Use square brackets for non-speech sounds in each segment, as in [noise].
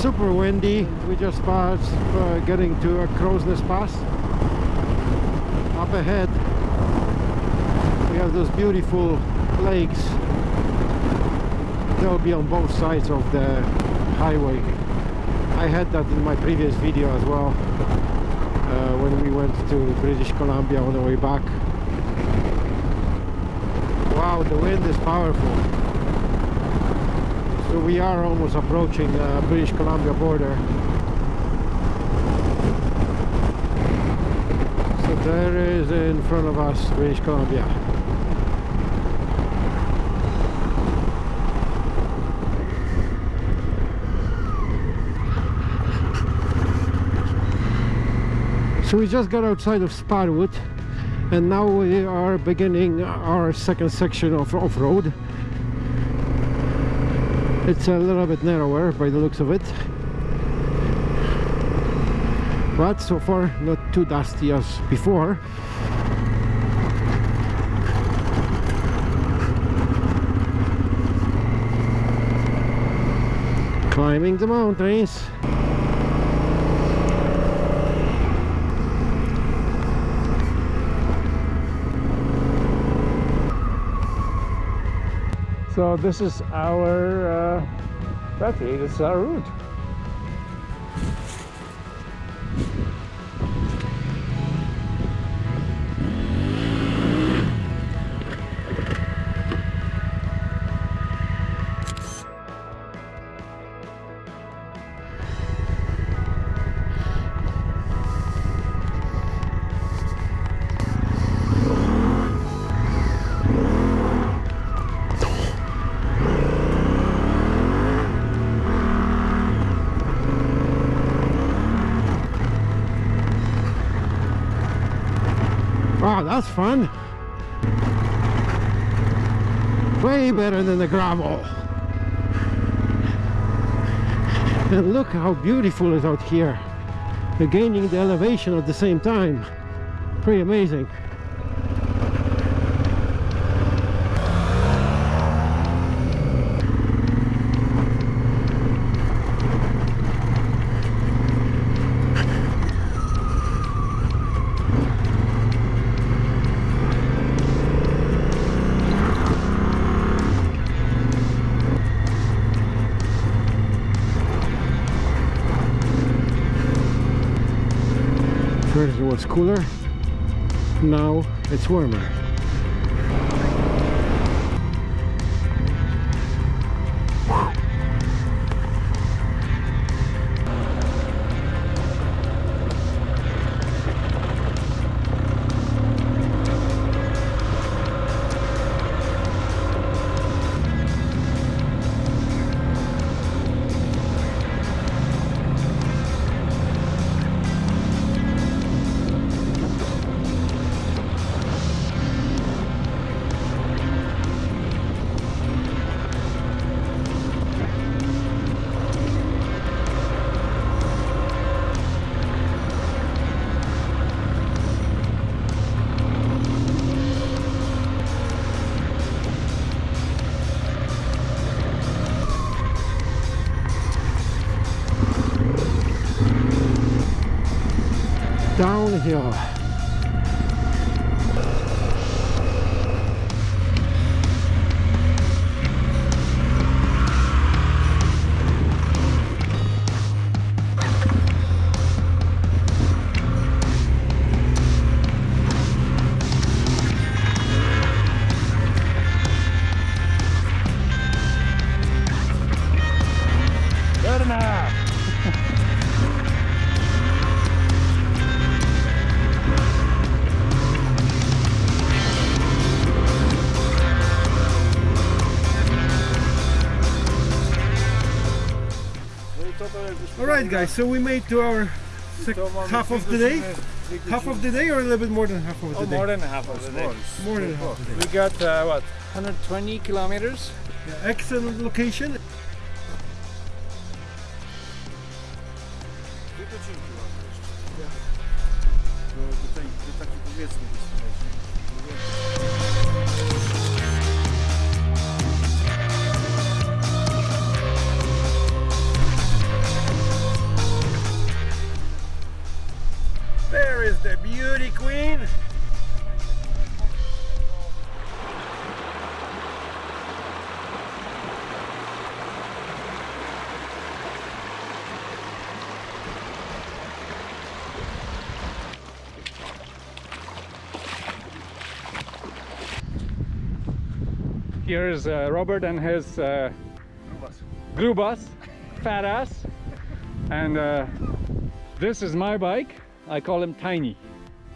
super windy. We just passed uh, getting to a crow's pass. Up ahead, we have those beautiful lakes. They'll be on both sides of the highway. I had that in my previous video as well uh, when we went to British Columbia on the way back. Wow, the wind is powerful. So we are almost approaching the British Columbia border. So there is in front of us British Columbia. So we just got outside of Sparwood and now we are beginning our second section of off-road. It's a little bit narrower by the looks of it. But so far not too dusty as before. Climbing the mountains. So this is our uh, battery, this is our route. That's fun. Way better than the gravel. And look how beautiful it is out here. We're gaining the elevation at the same time. Pretty amazing. First it was cooler, now it's warmer. Downhill. Right, guys. So we made to our half of the day. Half of the day, or a little bit more than half of the Oh, day. more than half of the day. More than half of the day. We got uh, what 120 kilometers. Yeah, excellent location. Dwie godzinki mamy. Do, do, tej, do takiej powiedzmy There is the beauty queen. Here's uh, Robert and his uh, bus fat ass. And uh, this is my bike. I call him Tiny.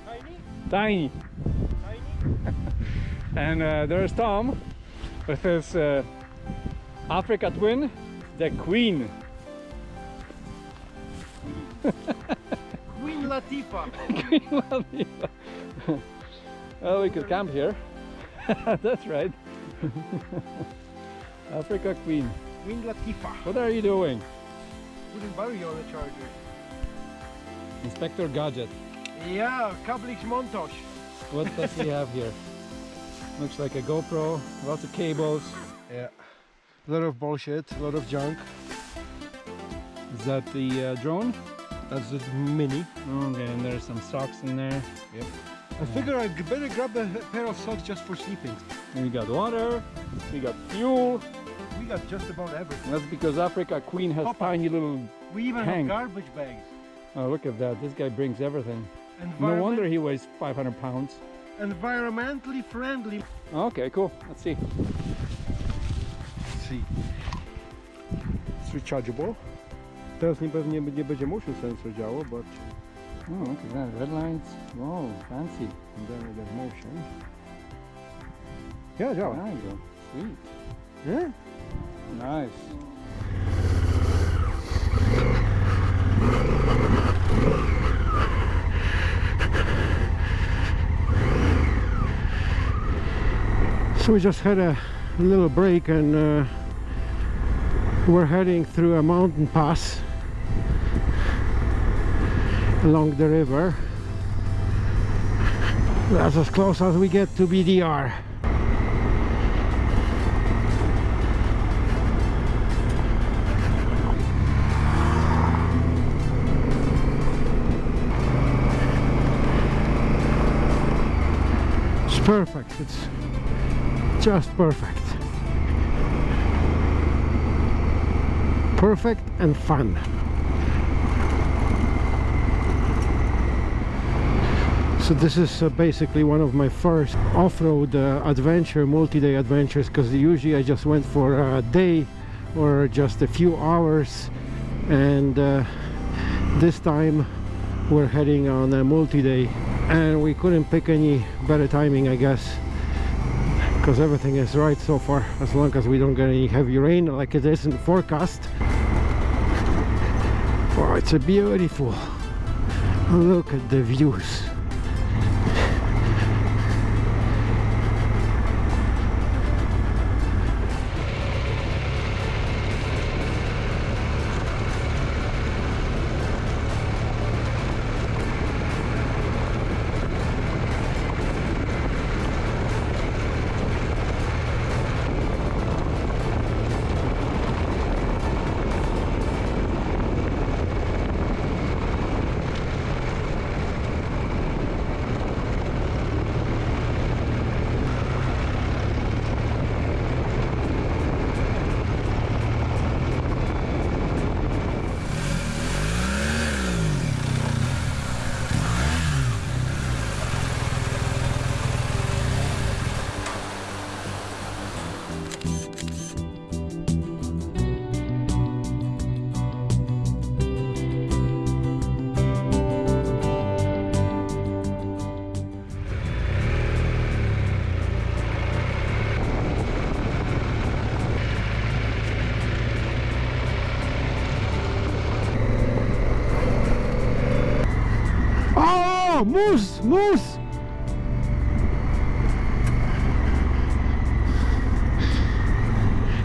Tiny? Tiny. Tiny? [laughs] And uh, there's Tom with his uh, Africa twin, the Queen. Queen Latifah. [laughs] Queen Latifah. well, we could camp here. [laughs] That's right. Africa Queen. Queen Latifah. What are you doing? Putting battery on the charger. Inspector Gadget. Yeah, Kablix montage. What does he have here? [laughs] Looks like a GoPro, lots of cables. Yeah. A lot of bullshit, a lot of junk. Is that the uh, drone? That's the mini. Okay, and there's some socks in there. Yep. I figure I better grab a pair of socks just for sleeping. We got water, we got fuel. We got just about everything. That's because Africa Queen has Papa. tiny little. We even Tank. have garbage bags. Oh, look at that! This guy brings everything. No wonder he weighs 500 pounds. Environmentally friendly. Okay, cool. Let's see. Let's see. It's rechargeable. Teraz nie pewnie nie będzie motion sensor działał, but Oh, look at that. Red lines. Whoa, fancy. and then we get motion. Yeah, działa. There you go. Sweet. Yeah? Nice. So we just had a little break and uh, we're heading through a mountain pass along the river. That's as close as we get to BDR. It's perfect. It's just perfect. Perfect and fun. So this is uh, basically one of my first off-road uh, adventure, multi-day adventures because usually I just went for a day or just a few hours and uh, this time we're heading on a multi-day and we couldn't pick any better timing I guess because everything is right so far as long as we don't get any heavy rain like it is in the forecast. Oh it's a beautiful look at the views Moose, moose!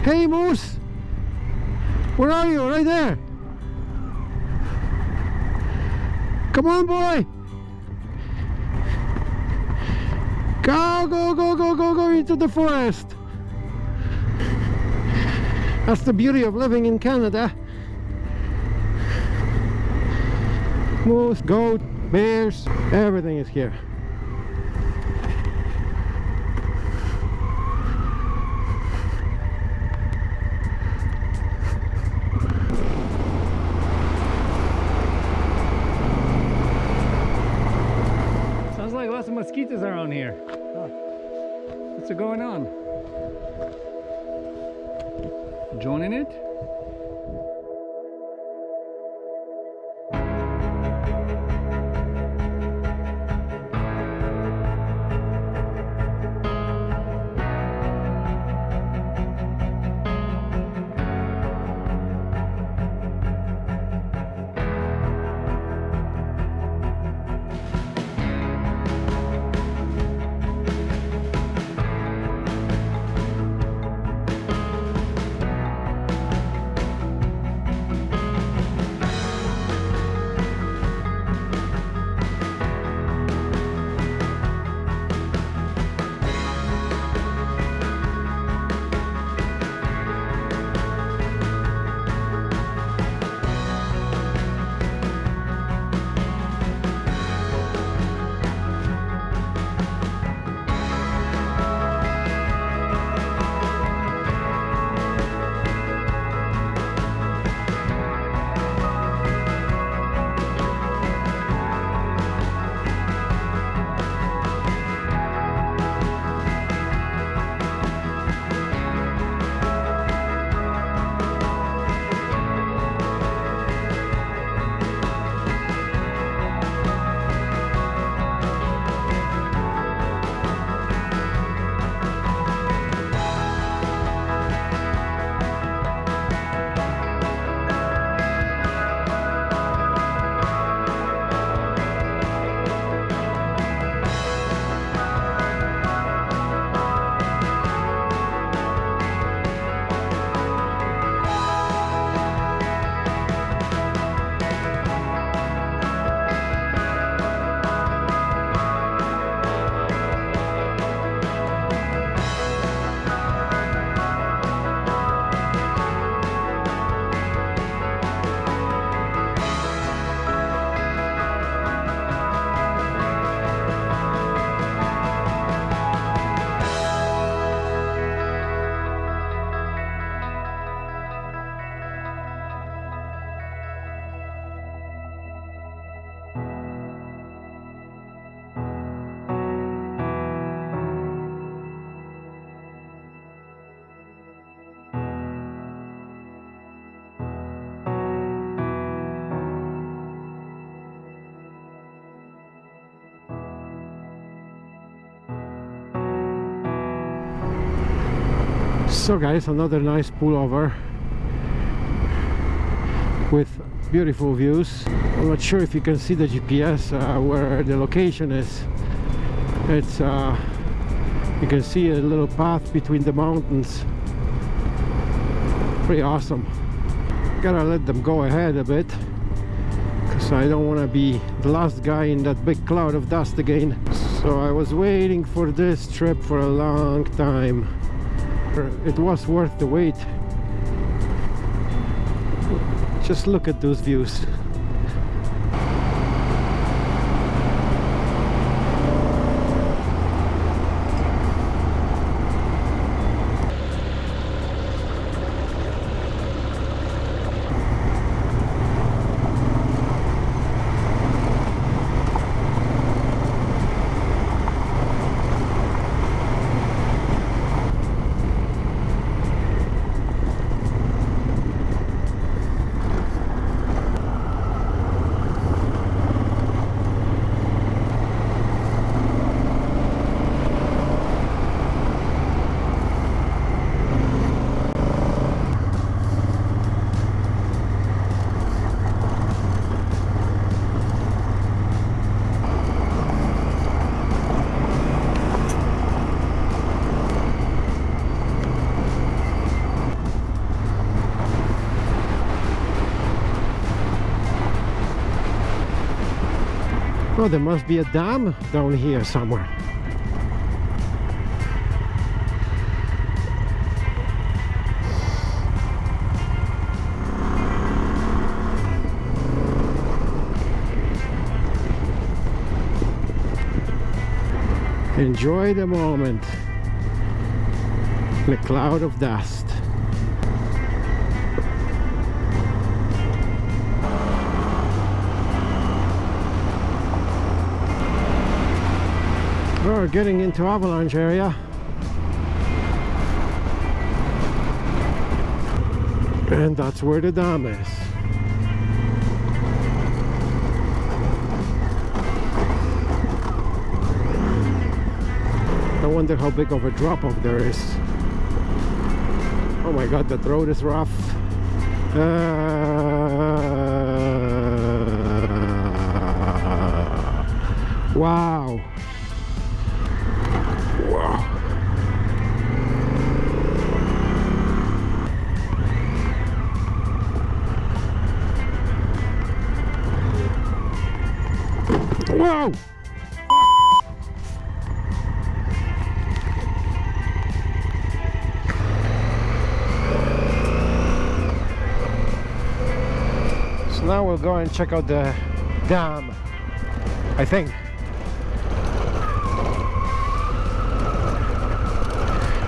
Hey, moose! Where are you? Right there! Come on, boy! Go, go, go, go, go, go into the forest! That's the beauty of living in Canada. Moose, goat, bears, everything is here. Sounds like lots of mosquitoes around here. What's going on? So guys, another nice pullover with beautiful views. I'm not sure if you can see the GPS uh, where the location is. It's uh, you can see a little path between the mountains. Pretty awesome. Gotta let them go ahead a bit because I don't want to be the last guy in that big cloud of dust again. So I was waiting for this trip for a long time it was worth the wait. Just look at those views Oh, there must be a dam down here somewhere. Enjoy the moment. The cloud of dust. We're getting into avalanche area. And that's where the dam is. I wonder how big of a drop off there is. Oh my god, that road is rough. Uh, wow. Wow. So now we'll go and check out the dam, I think.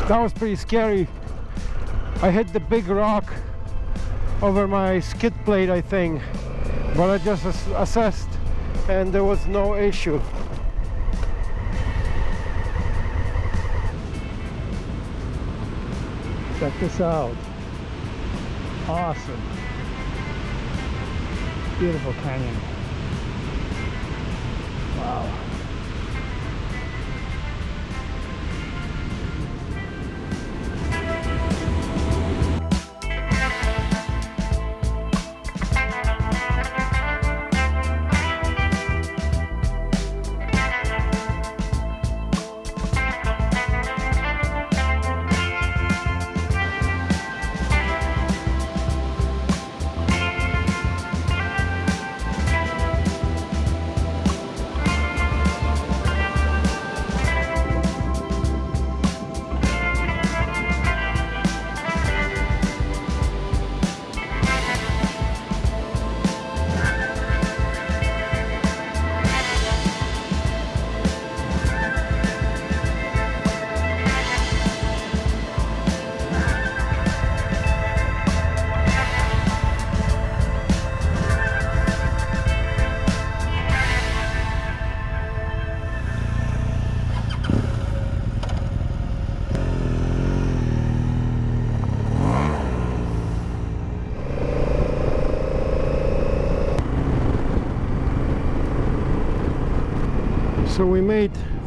That was pretty scary. I hit the big rock over my skid plate, I think, but I just ass assessed and there was no issue. Check this out. Awesome. Beautiful canyon. Wow.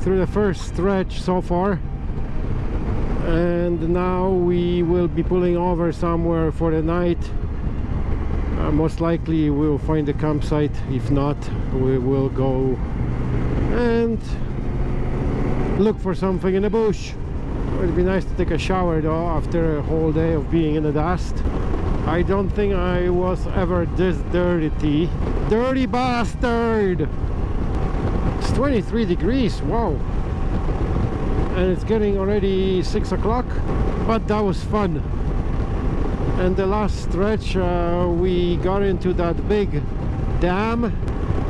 Through the first stretch so far. And now we will be pulling over somewhere for the night. Uh, most likely we'll find a campsite. If not we will go and look for something in the bush. It would be nice to take a shower though after a whole day of being in the dust. I don't think I was ever this dirty. Dirty bastard 23 degrees wow. And it's getting already six o'clock but that was fun. And the last stretch uh, we got into that big dam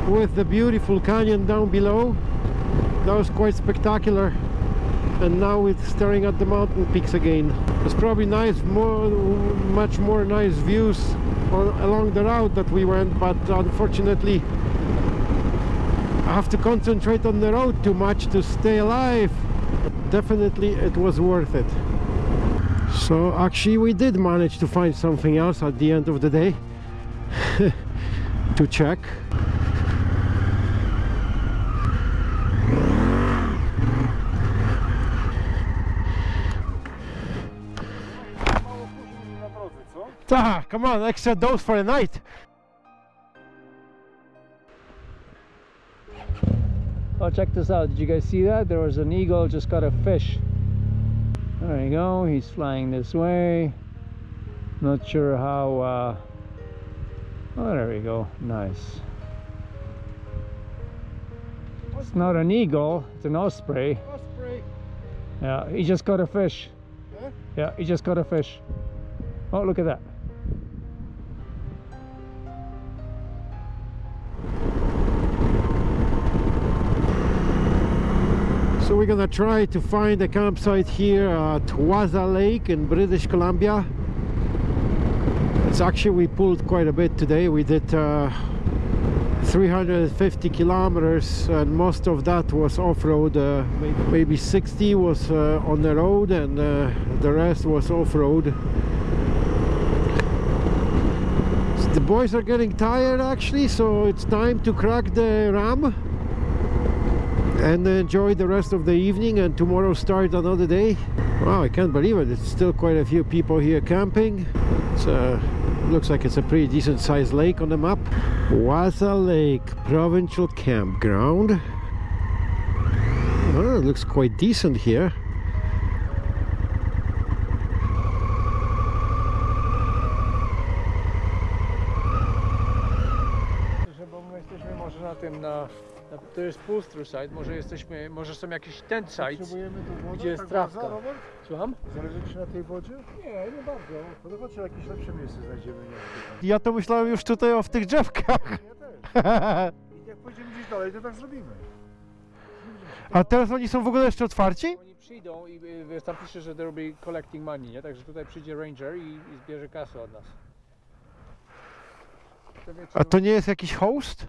with the beautiful canyon down below. That was quite spectacular. And now we're staring at the mountain peaks again. There's probably nice more much more nice views on, along the route that we went but unfortunately I have to concentrate on the road too much to stay alive definitely it was worth it so actually we did manage to find something else at the end of the day [laughs] to check? Ah, come on, extra dose for the night. Oh, check this out. Did you guys see that? There was an eagle just got a fish. There you go. He's flying this way. Not sure how. Uh... Oh, there we go. Nice. It's not an eagle. It's an osprey. Osprey. Yeah, he just got a fish. Huh? Yeah, he just got a fish. Oh, look at that. We're gonna try to find a campsite here at Wasa Lake in British Columbia. It's actually we pulled quite a bit today. We did uh, 350 kilometers and most of that was off-road. Uh, maybe 60 was uh, on the road and uh, the rest was off-road. The boys are getting tired actually, so it's time to crack the ram and enjoy the rest of the evening and tomorrow start another day. Wow, I can't believe it. It's still quite a few people here camping. It's uh, looks like it's a pretty decent sized lake on the map. Wasa Lake Provincial Campground. Oh, it looks quite decent here. To jest site, może jesteśmy, może są jakieś. Potrzebujemy tu wodę, Gdzie jest tak trawka? Robert? Słucham? Zależy Ci na tej wodzie? Nie, nie bardzo. No to chodź, jakieś lepsze miejsce znajdziemy. Nie? Ja to myślałem już tutaj o w tych drzewkach. Ja też. [laughs] I jak pójdziemy gdzieś dalej, to tak zrobimy. A teraz oni są w ogóle jeszcze otwarci? Oni przyjdą i y, wiesz, tam pisze, że they'll be collecting money, nie? Także tutaj przyjdzie ranger i, i zbierze kasę od nas. To wiecie, A to nie jest jakiś host?